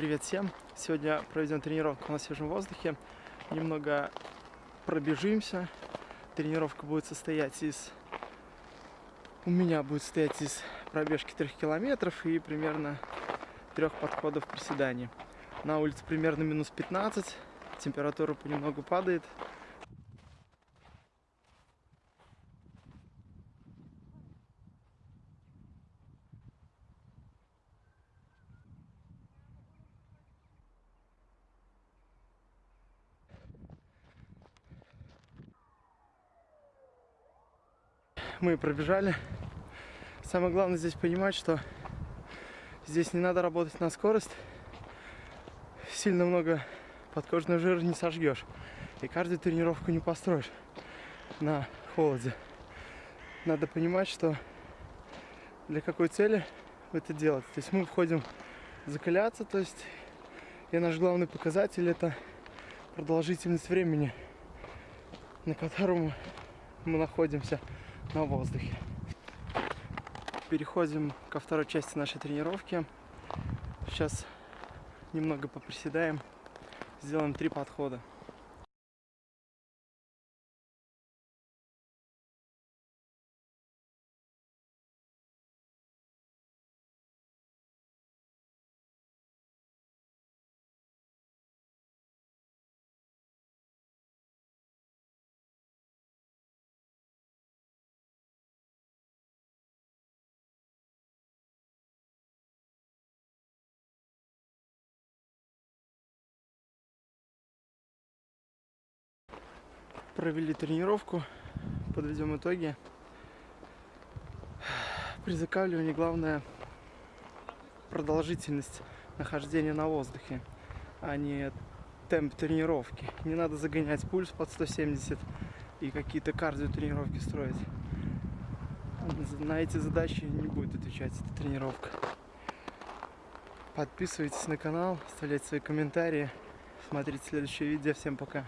Привет всем! Сегодня проведем тренировку на свежем воздухе. Немного пробежимся. Тренировка будет состоять из... У меня будет состоять из пробежки 3 километров и примерно трех подходов приседаний. На улице примерно минус 15, температура понемногу падает. Мы пробежали. Самое главное здесь понимать, что здесь не надо работать на скорость. Сильно много подкожного жира не сожгешь. И каждую тренировку не построишь на холоде. Надо понимать, что для какой цели это делать. То есть мы входим закаляться, то есть и наш главный показатель это продолжительность времени, на котором мы находимся на воздухе. Переходим ко второй части нашей тренировки. Сейчас немного поприседаем, сделаем три подхода. Провели тренировку, подведем итоги. При закаливании главное продолжительность нахождения на воздухе, а не темп тренировки. Не надо загонять пульс под 170 и какие-то кардио тренировки строить. На эти задачи не будет отвечать эта тренировка. Подписывайтесь на канал, оставляйте свои комментарии, смотрите следующее видео. Всем пока!